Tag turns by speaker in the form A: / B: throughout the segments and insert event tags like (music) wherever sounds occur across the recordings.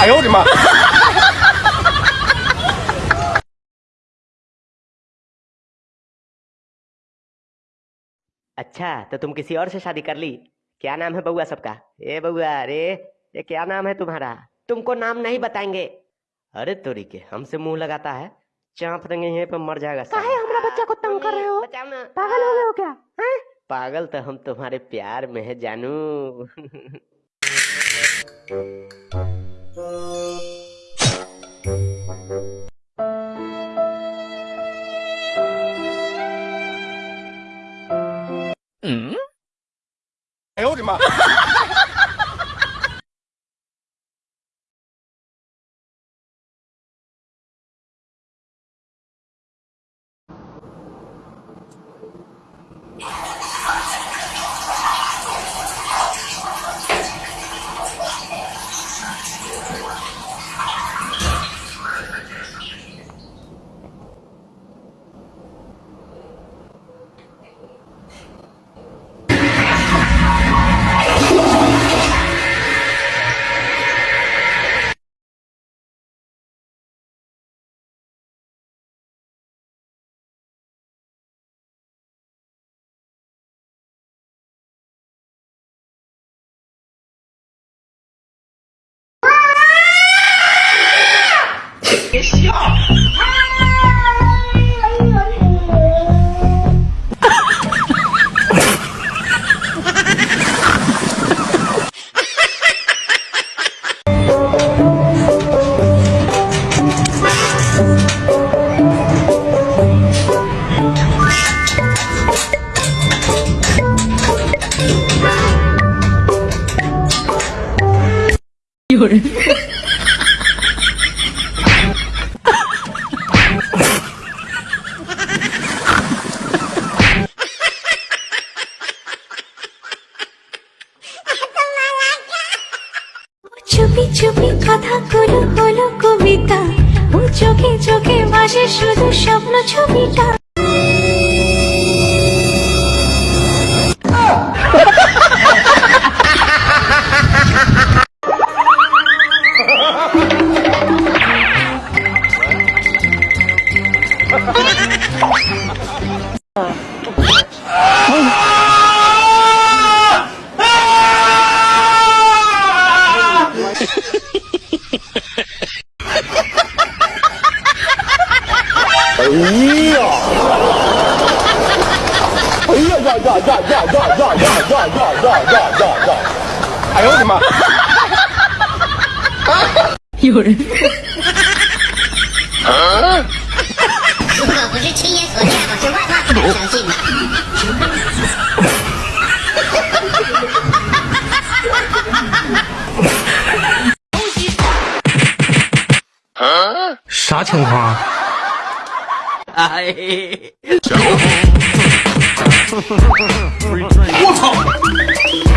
A: 哎呦我的妈！
B: अच्छा (laughs) तो तुम किसी और से शादी कर ली क्या नाम है बउआ सबका ए बउआ अरे ये क्या नाम है तुम्हारा तुमको नाम नहीं बताएंगे अरे तोरी के हमसे मुंह लगाता है चांप देंगे यहीं पे मर जाएगा काहे हमरा बच्चा को तंग कर रहे हो पागल हो गए हो क्या हैं पागल तो हम तुम्हारे प्यार में है जानू
A: Eh, 哎呦我的妈！ (laughs)
C: চুপি চুপি কথাগুলো হলো কবিতা। ও চোখে চোখে ভাসে শুধু স্বপ্ন ছবিটা।
A: Eh, (laughs) 哎呦我的妈！
D: 有人如果不是亲眼所见，我是万万不敢相信的。
E: 啥情况？(laughs)
B: 我 (laughs)
F: 操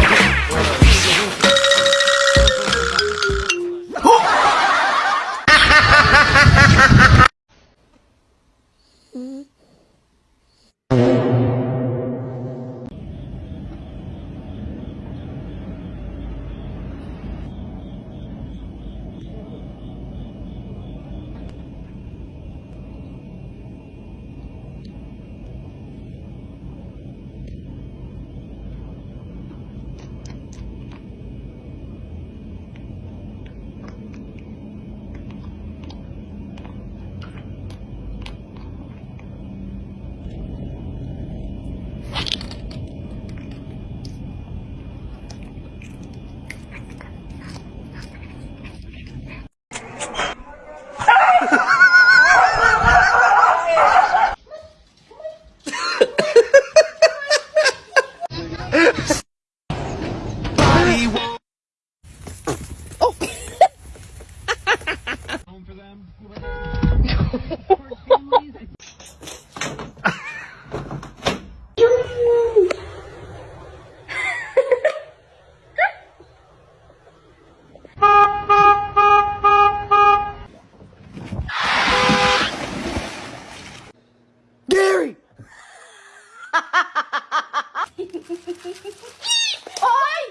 F: (laughs) โอ้ย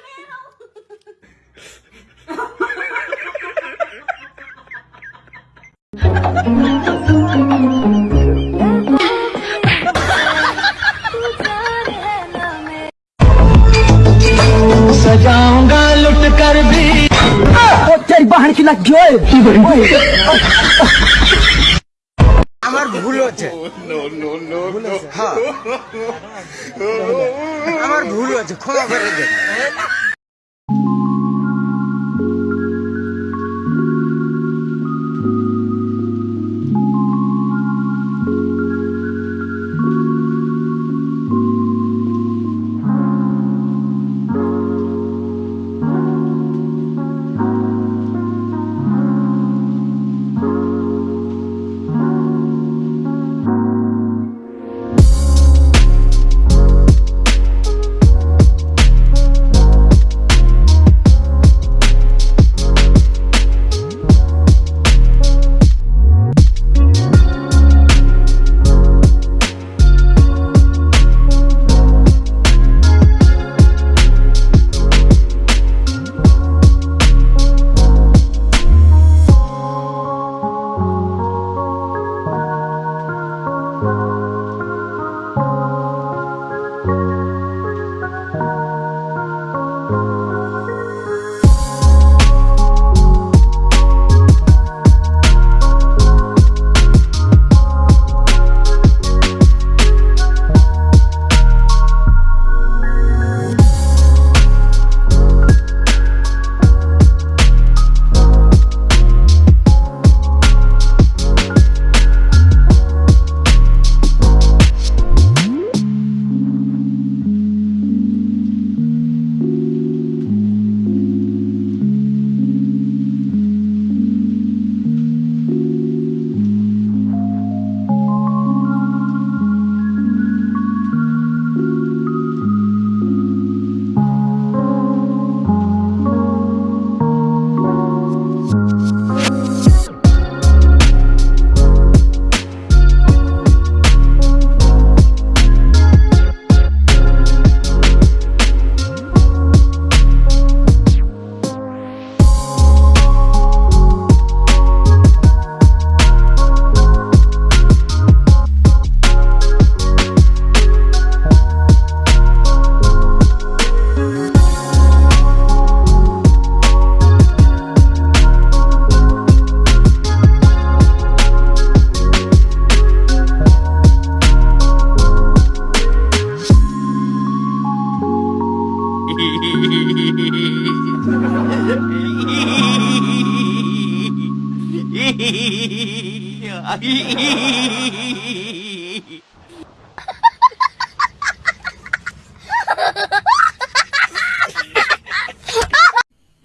F: আমার ভুল হচ্ছে। (laughs) হ্যাঁ। (laughs) আমার ভুল আছে ক্ষমা করে দেন। (laughs)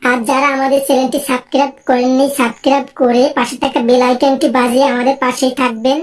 G: আর যারা আমাদের চ্যানেলটি সাবস্ক্রাইব করেননি, সাবস্ক্রাইব করে পাশে থাকা বেল আইকনটি বাজিয়ে আমাদের পাশেই থাকবেন।